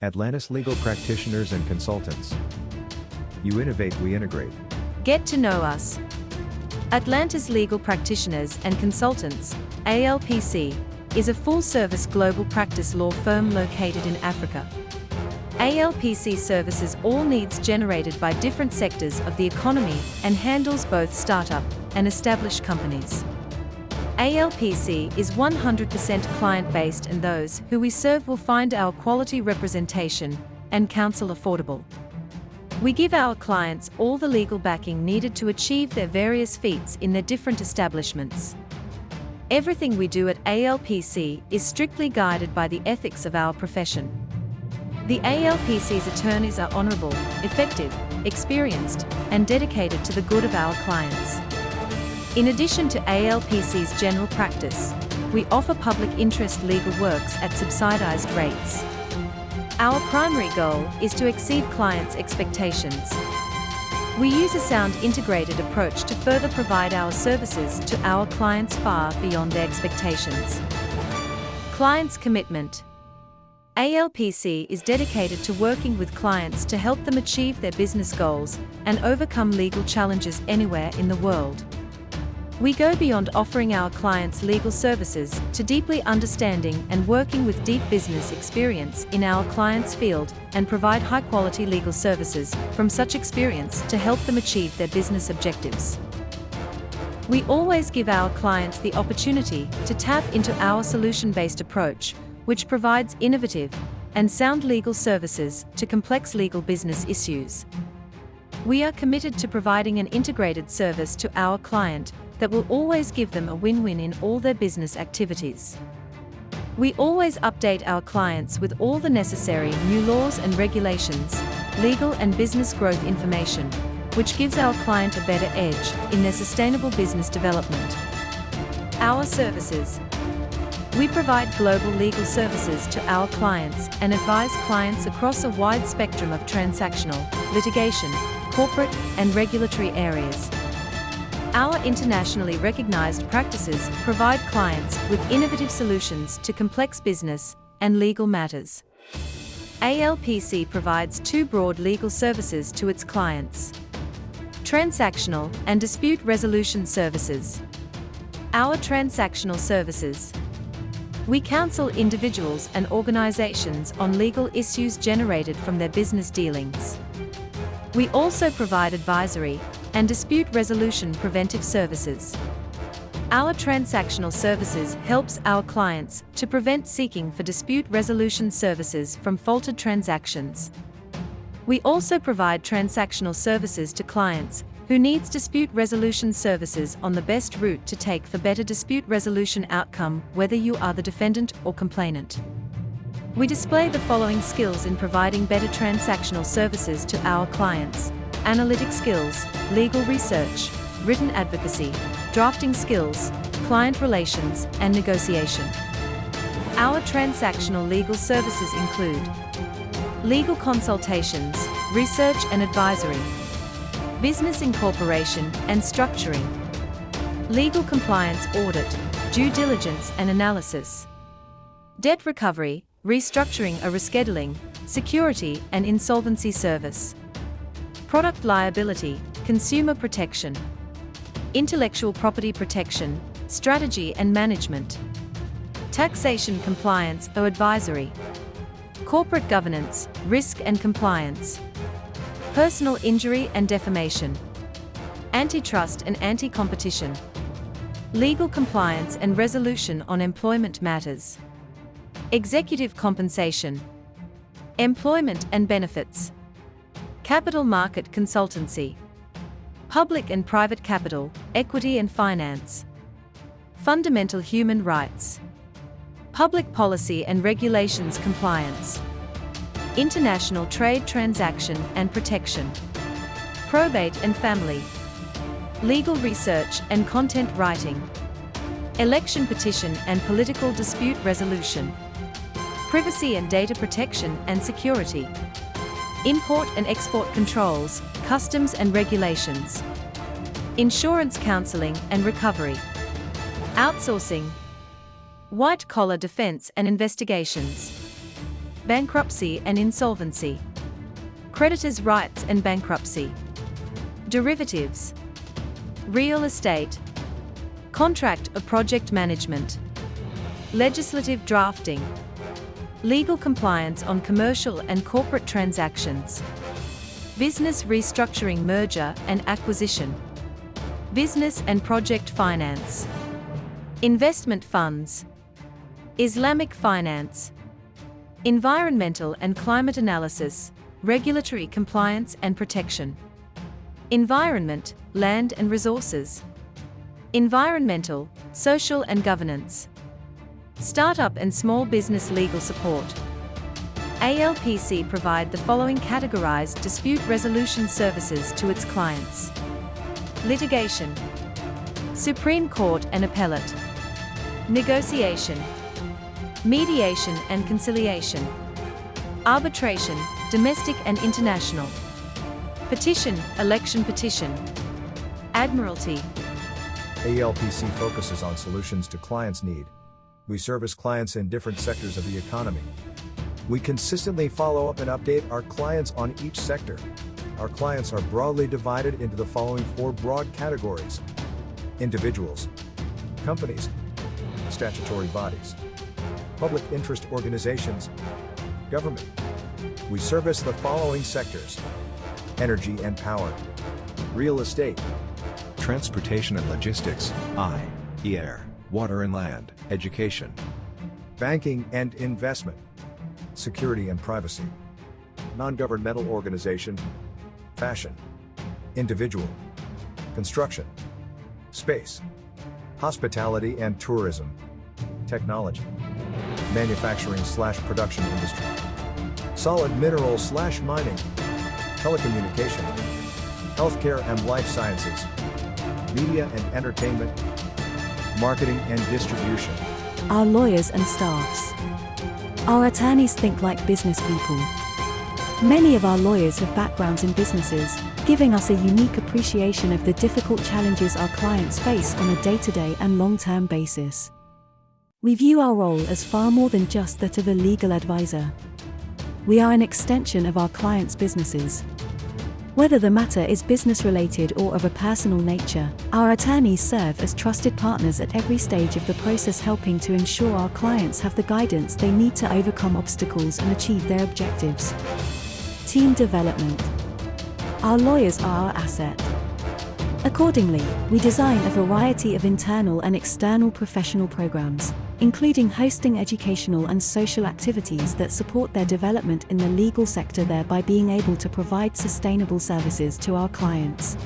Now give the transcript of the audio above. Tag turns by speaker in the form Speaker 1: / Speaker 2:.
Speaker 1: Atlantis Legal Practitioners and Consultants. You innovate, we integrate.
Speaker 2: Get to know us. Atlantis Legal Practitioners and Consultants, ALPC, is a full-service global practice law firm located in Africa. ALPC services all needs generated by different sectors of the economy and handles both startup and established companies. ALPC is 100% client-based and those who we serve will find our quality representation and counsel affordable. We give our clients all the legal backing needed to achieve their various feats in their different establishments. Everything we do at ALPC is strictly guided by the ethics of our profession. The ALPC's attorneys are honourable, effective, experienced, and dedicated to the good of our clients. In addition to ALPC's general practice, we offer public interest legal works at subsidized rates. Our primary goal is to exceed clients' expectations. We use a sound integrated approach to further provide our services to our clients far beyond their expectations. Clients' commitment. ALPC is dedicated to working with clients to help them achieve their business goals and overcome legal challenges anywhere in the world. We go beyond offering our clients legal services to deeply understanding and working with deep business experience in our clients' field and provide high-quality legal services from such experience to help them achieve their business objectives. We always give our clients the opportunity to tap into our solution-based approach, which provides innovative and sound legal services to complex legal business issues. We are committed to providing an integrated service to our client that will always give them a win-win in all their business activities. We always update our clients with all the necessary new laws and regulations, legal and business growth information, which gives our client a better edge in their sustainable business development. Our services. We provide global legal services to our clients and advise clients across a wide spectrum of transactional, litigation, corporate, and regulatory areas. Our internationally recognized practices provide clients with innovative solutions to complex business and legal matters. ALPC provides two broad legal services to its clients. Transactional and dispute resolution services. Our transactional services. We counsel individuals and organizations on legal issues generated from their business dealings. We also provide advisory and dispute resolution preventive services. Our transactional services helps our clients to prevent seeking for dispute resolution services from faulted transactions. We also provide transactional services to clients who needs dispute resolution services on the best route to take for better dispute resolution outcome whether you are the defendant or complainant. We display the following skills in providing better transactional services to our clients analytic skills, legal research, written advocacy, drafting skills, client relations, and negotiation. Our transactional legal services include legal consultations, research and advisory, business incorporation and structuring, legal compliance audit, due diligence and analysis, debt recovery, restructuring or rescheduling, security and insolvency service product liability, consumer protection, intellectual property protection, strategy and management, taxation compliance or advisory, corporate governance, risk and compliance, personal injury and defamation, antitrust and anti-competition, legal compliance and resolution on employment matters, executive compensation, employment and benefits, Capital Market Consultancy. Public and private capital, equity and finance. Fundamental human rights. Public policy and regulations compliance. International trade transaction and protection. Probate and family. Legal research and content writing. Election petition and political dispute resolution. Privacy and data protection and security import and export controls, customs and regulations, insurance counseling and recovery, outsourcing, white-collar defense and investigations, bankruptcy and insolvency, creditors' rights and bankruptcy, derivatives, real estate, contract or project management, legislative drafting, legal compliance on commercial and corporate transactions, business restructuring merger and acquisition, business and project finance, investment funds, Islamic finance, environmental and climate analysis, regulatory compliance and protection, environment, land and resources, environmental, social and governance, startup and small business legal support. ALPC provide the following categorized dispute resolution services to its clients. Litigation, Supreme Court and Appellate, Negotiation, Mediation and Conciliation, Arbitration, Domestic and International, Petition, Election Petition, Admiralty,
Speaker 1: ALPC focuses on solutions to clients' need. We service clients in different sectors of the economy. We consistently follow up and update our clients on each sector. Our clients are broadly divided into the following four broad categories. Individuals, companies, statutory bodies, public interest organizations, government. We service the following sectors. Energy and power, real estate, transportation and logistics, I, air, water and land, education, banking and investment, security and privacy, non-governmental organization, fashion, individual, construction, space, hospitality and tourism, technology, manufacturing slash production industry, solid mineral slash mining, telecommunication, healthcare and life sciences, media and entertainment, marketing and distribution.
Speaker 3: Our lawyers and staffs. Our attorneys think like business people. Many of our lawyers have backgrounds in businesses, giving us a unique appreciation of the difficult challenges our clients face on a day to day and long term basis. We view our role as far more than just that of a legal advisor. We are an extension of our clients' businesses. Whether the matter is business related or of a personal nature, our attorneys serve as trusted partners at every stage of the process, helping to ensure our clients have the guidance they need to overcome obstacles and achieve their objectives. Team development. Our lawyers are our asset. Accordingly, we design a variety of internal and external professional programs, including hosting educational and social activities that support their development in the legal sector, thereby being able to provide sustainable services to our clients.